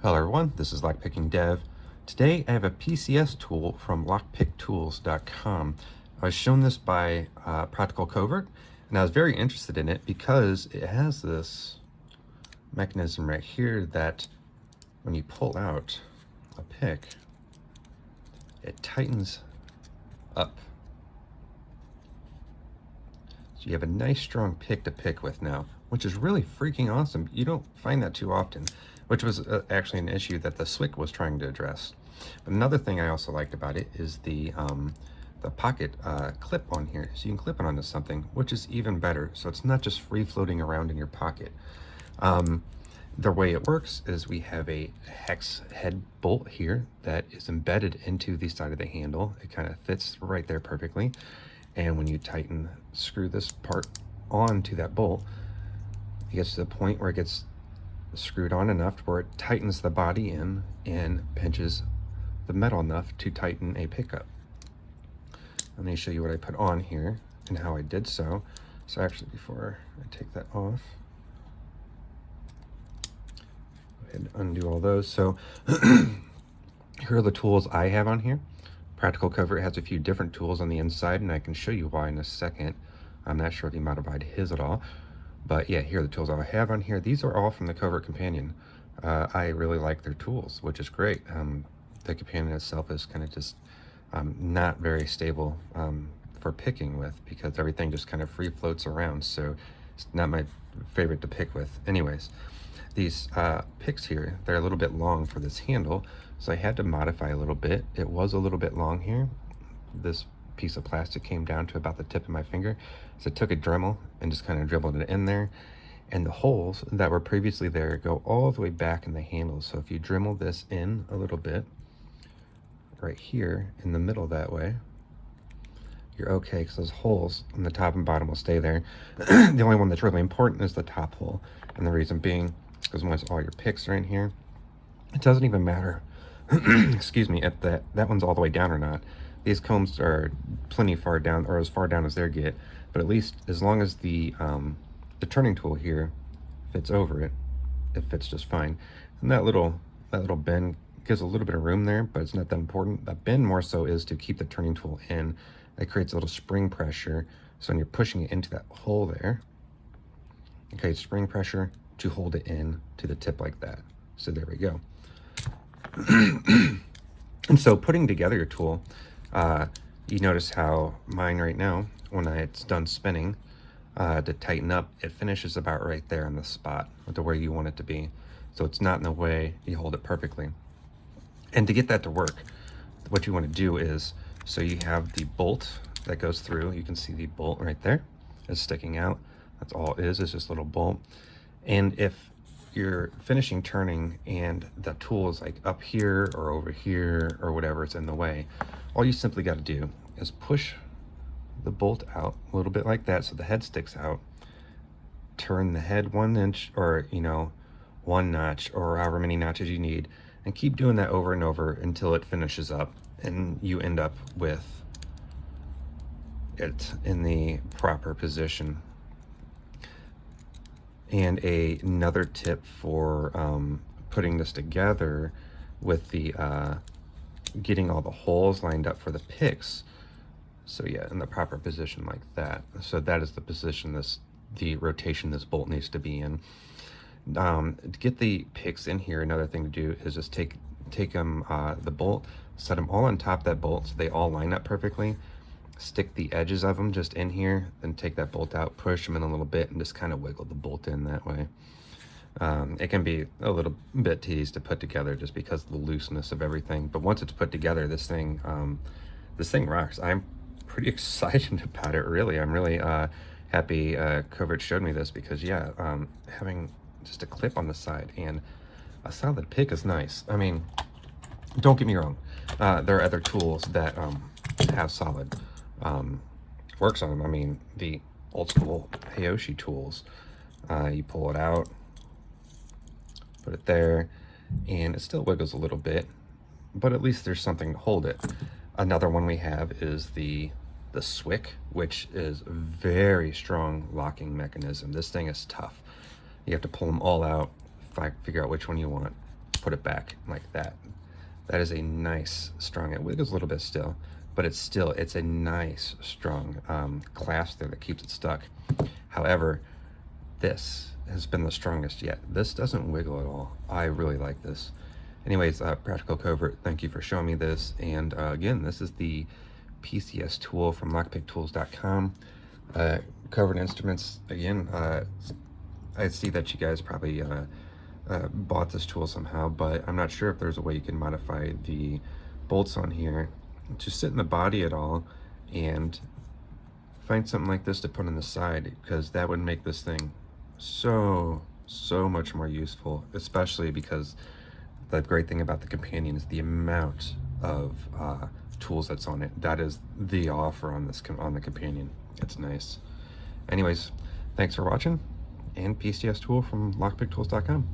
Hello everyone, this is Lockpicking Dev. Today I have a PCS tool from lockpicktools.com. I was shown this by uh, Practical Covert and I was very interested in it because it has this mechanism right here that when you pull out a pick, it tightens up. So you have a nice strong pick to pick with now, which is really freaking awesome. You don't find that too often which was uh, actually an issue that the SWIC was trying to address. But another thing I also liked about it is the um, the pocket uh, clip on here. So you can clip it onto something, which is even better. So it's not just free floating around in your pocket. Um, the way it works is we have a hex head bolt here that is embedded into the side of the handle. It kind of fits right there perfectly. And when you tighten, screw this part onto that bolt, it gets to the point where it gets screwed on enough where it tightens the body in and pinches the metal enough to tighten a pickup. Let me show you what I put on here and how I did so. So actually before I take that off, go ahead and undo all those. So here are the tools I have on here. Practical Covert has a few different tools on the inside and I can show you why in a second. I'm not sure if he modified his at all. But yeah, here are the tools I have on here. These are all from the Covert Companion. Uh, I really like their tools, which is great. Um, the Companion itself is kind of just um, not very stable um, for picking with because everything just kind of free floats around. So it's not my favorite to pick with. Anyways, these uh, picks here, they're a little bit long for this handle. So I had to modify a little bit. It was a little bit long here. This piece of plastic came down to about the tip of my finger. So I took a Dremel and just kind of dribbled it in there. And the holes that were previously there go all the way back in the handle. So if you Dremel this in a little bit, right here in the middle that way, you're okay because those holes on the top and bottom will stay there. the only one that's really important is the top hole. And the reason being because once all your picks are in here, it doesn't even matter, excuse me, if that, that one's all the way down or not. These combs are plenty far down, or as far down as they get, but at least as long as the, um, the turning tool here fits over it, it fits just fine. And that little, that little bend gives a little bit of room there, but it's not that important. That bend more so is to keep the turning tool in. It creates a little spring pressure. So when you're pushing it into that hole there, okay, spring pressure to hold it in to the tip like that. So there we go. and so putting together your tool, uh, you notice how mine right now, when it's done spinning, uh, to tighten up, it finishes about right there in the spot to where you want it to be. So it's not in the way, you hold it perfectly. And to get that to work, what you want to do is, so you have the bolt that goes through, you can see the bolt right there is sticking out. That's all it is, is just a little bolt. And if you're finishing turning and the tool is like up here or over here or whatever it's in the way, all you simply got to do is push the bolt out a little bit like that so the head sticks out. Turn the head one inch or you know one notch or however many notches you need and keep doing that over and over until it finishes up and you end up with it in the proper position and a, another tip for um, putting this together with the uh, getting all the holes lined up for the picks. So yeah, in the proper position like that. So that is the position this, the rotation this bolt needs to be in. Um, to get the picks in here, another thing to do is just take take them, uh, the bolt, set them all on top that bolt so they all line up perfectly. Stick the edges of them just in here, then take that bolt out, push them in a little bit, and just kind of wiggle the bolt in that way. Um, it can be a little bit tedious to put together just because of the looseness of everything. But once it's put together, this thing, um, this thing rocks. I'm pretty excited about it, really. I'm really uh, happy uh, Covert showed me this because, yeah, um, having just a clip on the side and a solid pick is nice. I mean, don't get me wrong. Uh, there are other tools that um, have solid um, works on them. I mean, the old school Hayoshi tools, uh, you pull it out, put it there, and it still wiggles a little bit, but at least there's something to hold it. Another one we have is the the Swick, which is a very strong locking mechanism. This thing is tough. You have to pull them all out, figure out which one you want, put put it back like that. That is a nice, strong, it wiggles a little bit still, but it's still, it's a nice, strong um, clasp there that keeps it stuck. However, this has been the strongest yet. This doesn't wiggle at all. I really like this. Anyways, uh, Practical Covert, thank you for showing me this. And uh, again, this is the PCS tool from lockpicktools.com. Uh, covert instruments, again, uh, I see that you guys probably uh, uh, bought this tool somehow, but I'm not sure if there's a way you can modify the bolts on here to sit in the body at all and find something like this to put on the side because that would make this thing so, so much more useful, especially because the great thing about the companion is the amount of uh, tools that's on it. That is the offer on this on the companion. It's nice. Anyways, thanks for watching and PCS tool from lockpicktools.com.